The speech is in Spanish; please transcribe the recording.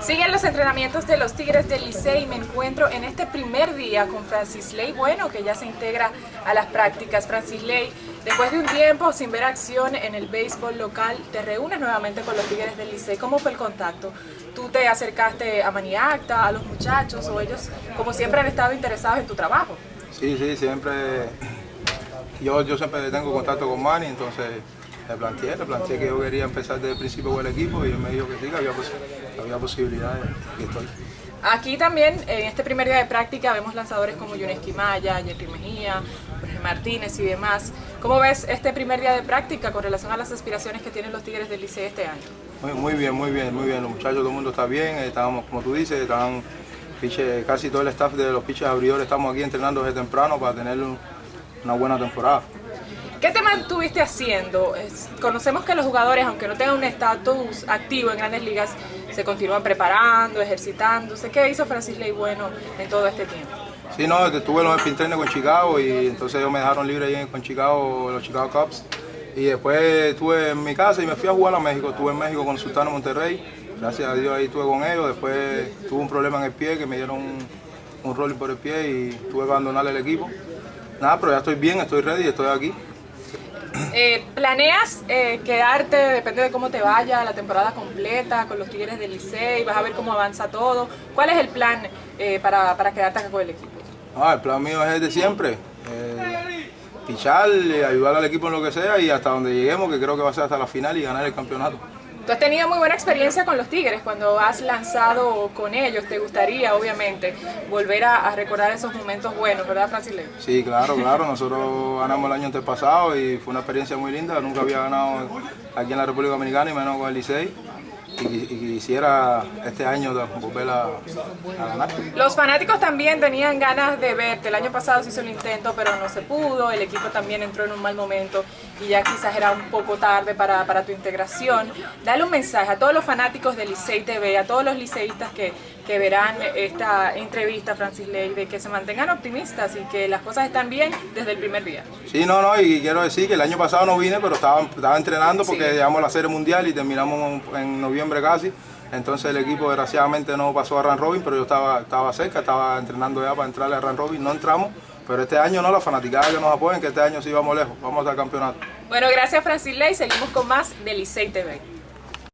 Siguen los entrenamientos de los Tigres del Licey y me encuentro en este primer día con Francis Ley Bueno, que ya se integra a las prácticas. Francis Ley, después de un tiempo sin ver acción en el béisbol local, te reúnes nuevamente con los Tigres del Licey. ¿Cómo fue el contacto? ¿Tú te acercaste a Maniacta, a los muchachos o ellos, como siempre, han estado interesados en tu trabajo? Sí, sí, siempre. Yo, yo siempre tengo contacto con Manny, entonces le planteé, le planteé que yo quería empezar desde el principio con el equipo y él me dijo que sí, que había, había posibilidades y estoy. Aquí también, en este primer día de práctica, vemos lanzadores como Yuneski Maya, Jerry Mejía, Jorge Martínez y demás. ¿Cómo ves este primer día de práctica con relación a las aspiraciones que tienen los Tigres del Liceo este año? Muy, muy bien, muy bien, muy bien. Los muchachos, todo el mundo está bien. Estábamos, como tú dices, estaban casi todo el staff de los piches abridores. Estamos aquí entrenando desde temprano para tener una buena temporada. ¿Qué te mantuviste haciendo? conocemos que los jugadores, aunque no tengan un estatus activo en grandes ligas, se continúan preparando, ejercitándose. ¿Qué hizo Francis Ley bueno en todo este tiempo? Sí, no, estuve en los spin con Chicago y entonces ellos me dejaron libre ahí con Chicago, los Chicago Cubs. Y después estuve en mi casa y me fui a jugar a México. Estuve en México con Sultano Monterrey. Gracias a Dios ahí estuve con ellos. Después tuve un problema en el pie que me dieron un, un por el pie y tuve que abandonar el equipo. Nada, pero ya estoy bien, estoy ready, estoy aquí. Eh, ¿Planeas eh, quedarte, depende de cómo te vaya, la temporada completa con los Tigres del Licey? ¿Vas a ver cómo avanza todo? ¿Cuál es el plan eh, para, para, quedarte acá con el equipo? Ah, el plan mío es el de siempre. pichar, ayudar al equipo en lo que sea y hasta donde lleguemos, que creo que va a ser hasta la final y ganar el campeonato. Tú has tenido muy buena experiencia con los Tigres cuando has lanzado con ellos. ¿Te gustaría, obviamente, volver a, recordar esos momentos buenos, verdad, Francisco? Sí, claro, claro. Nosotros ganamos el año antepasado y fue una experiencia muy linda. Nunca había ganado aquí en la República Dominicana y menos con el Licey y, quisiera este año volver a, ganar. Los fanáticos también tenían ganas de verte. El año pasado se hizo un intento, pero no se pudo. El equipo también entró en un mal momento y ya quizás era un poco tarde para, para tu integración. Dale un mensaje a todos los fanáticos de Licey TV, a todos los liceístas que, que verán esta entrevista, Francis Ley, de que se mantengan optimistas y que las cosas están bien desde el primer día. Sí, no, no, y quiero decir que el año pasado no vine, pero estaba, estaba entrenando porque llegamos a la Serie Mundial y terminamos en noviembre casi. Entonces el equipo desgraciadamente no pasó a Run Robin, pero yo estaba, estaba cerca, estaba entrenando ya para entrarle a Run Robin, no entramos. Pero este año no, la fanaticada que nos apoyen, que este año sí vamos lejos, vamos al campeonato. Bueno, gracias Francis Ley, seguimos con más de Licey TV.